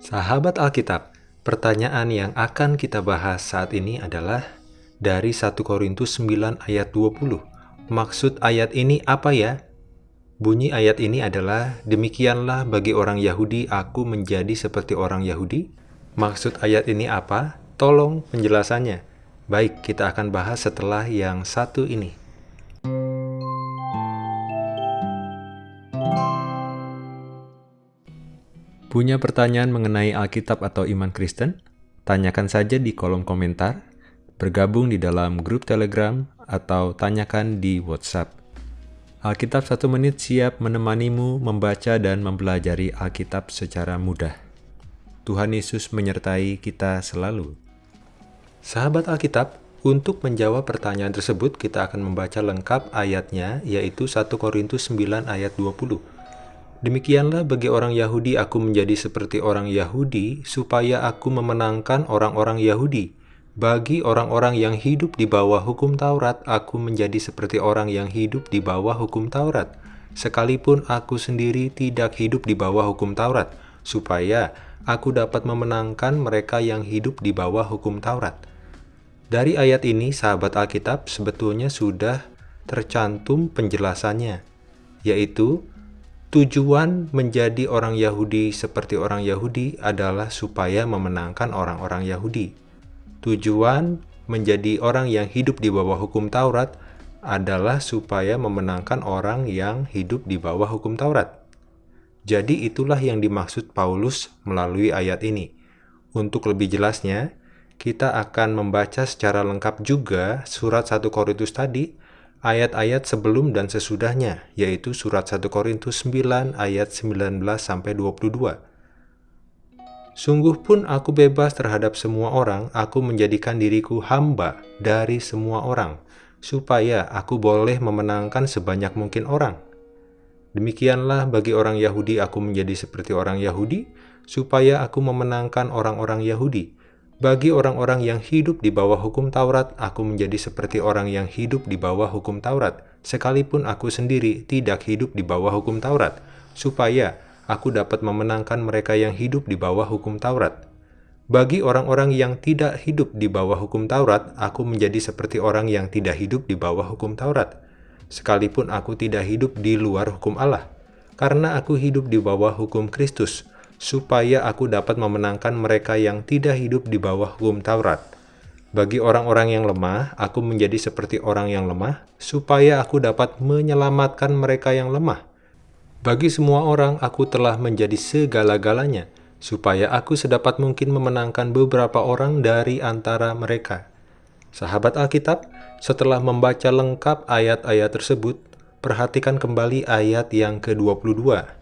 Sahabat Alkitab, pertanyaan yang akan kita bahas saat ini adalah dari 1 Korintus 9 ayat 20. Maksud ayat ini apa ya? Bunyi ayat ini adalah, Demikianlah bagi orang Yahudi aku menjadi seperti orang Yahudi. Maksud ayat ini apa? Tolong penjelasannya. Baik, kita akan bahas setelah yang satu ini. Punya pertanyaan mengenai Alkitab atau iman Kristen? Tanyakan saja di kolom komentar, bergabung di dalam grup Telegram, atau tanyakan di WhatsApp. Alkitab satu menit siap menemanimu membaca dan mempelajari Alkitab secara mudah. Tuhan Yesus menyertai kita selalu. Sahabat Alkitab, untuk menjawab pertanyaan tersebut, kita akan membaca lengkap ayatnya, yaitu 1 Korintus 9 ayat 20. Demikianlah bagi orang Yahudi aku menjadi seperti orang Yahudi, supaya aku memenangkan orang-orang Yahudi. Bagi orang-orang yang hidup di bawah hukum Taurat, aku menjadi seperti orang yang hidup di bawah hukum Taurat. Sekalipun aku sendiri tidak hidup di bawah hukum Taurat, supaya aku dapat memenangkan mereka yang hidup di bawah hukum Taurat. Dari ayat ini, sahabat Alkitab sebetulnya sudah tercantum penjelasannya, yaitu Tujuan menjadi orang Yahudi seperti orang Yahudi adalah supaya memenangkan orang-orang Yahudi. Tujuan menjadi orang yang hidup di bawah hukum Taurat adalah supaya memenangkan orang yang hidup di bawah hukum Taurat. Jadi itulah yang dimaksud Paulus melalui ayat ini. Untuk lebih jelasnya, kita akan membaca secara lengkap juga surat 1 Korintus tadi ayat-ayat sebelum dan sesudahnya, yaitu surat 1 Korintus 9 ayat 19 sampai 22. Sungguh pun aku bebas terhadap semua orang, aku menjadikan diriku hamba dari semua orang, supaya aku boleh memenangkan sebanyak mungkin orang. Demikianlah bagi orang Yahudi aku menjadi seperti orang Yahudi, supaya aku memenangkan orang-orang Yahudi bagi orang-orang yang hidup di bawah hukum Taurat, aku menjadi seperti orang yang hidup di bawah hukum Taurat, sekalipun aku sendiri tidak hidup di bawah hukum Taurat, supaya aku dapat memenangkan mereka yang hidup di bawah hukum Taurat. Bagi orang-orang yang tidak hidup di bawah hukum Taurat, aku menjadi seperti orang yang tidak hidup di bawah hukum Taurat, sekalipun aku tidak hidup di luar hukum Allah, karena aku hidup di bawah hukum Kristus, supaya aku dapat memenangkan mereka yang tidak hidup di bawah hukum Taurat. Bagi orang-orang yang lemah, aku menjadi seperti orang yang lemah, supaya aku dapat menyelamatkan mereka yang lemah. Bagi semua orang, aku telah menjadi segala-galanya, supaya aku sedapat mungkin memenangkan beberapa orang dari antara mereka. Sahabat Alkitab, setelah membaca lengkap ayat-ayat tersebut, perhatikan kembali ayat yang ke-22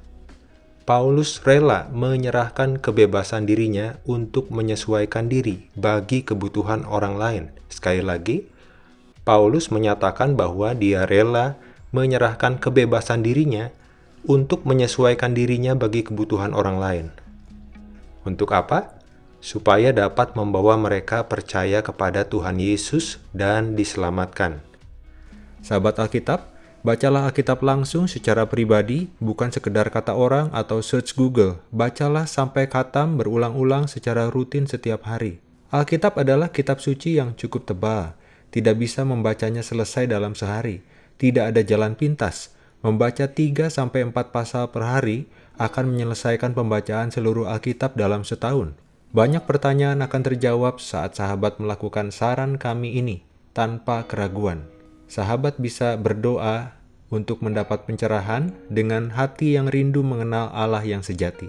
Paulus rela menyerahkan kebebasan dirinya untuk menyesuaikan diri bagi kebutuhan orang lain. Sekali lagi, Paulus menyatakan bahwa dia rela menyerahkan kebebasan dirinya untuk menyesuaikan dirinya bagi kebutuhan orang lain. Untuk apa? Supaya dapat membawa mereka percaya kepada Tuhan Yesus dan diselamatkan. Sahabat Alkitab, Bacalah Alkitab langsung secara pribadi, bukan sekedar kata orang atau search Google. Bacalah sampai katam berulang-ulang secara rutin setiap hari. Alkitab adalah kitab suci yang cukup tebal. Tidak bisa membacanya selesai dalam sehari. Tidak ada jalan pintas. Membaca 3-4 pasal per hari akan menyelesaikan pembacaan seluruh Alkitab dalam setahun. Banyak pertanyaan akan terjawab saat sahabat melakukan saran kami ini tanpa keraguan sahabat bisa berdoa untuk mendapat pencerahan dengan hati yang rindu mengenal Allah yang sejati.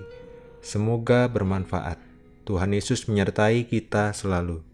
Semoga bermanfaat. Tuhan Yesus menyertai kita selalu.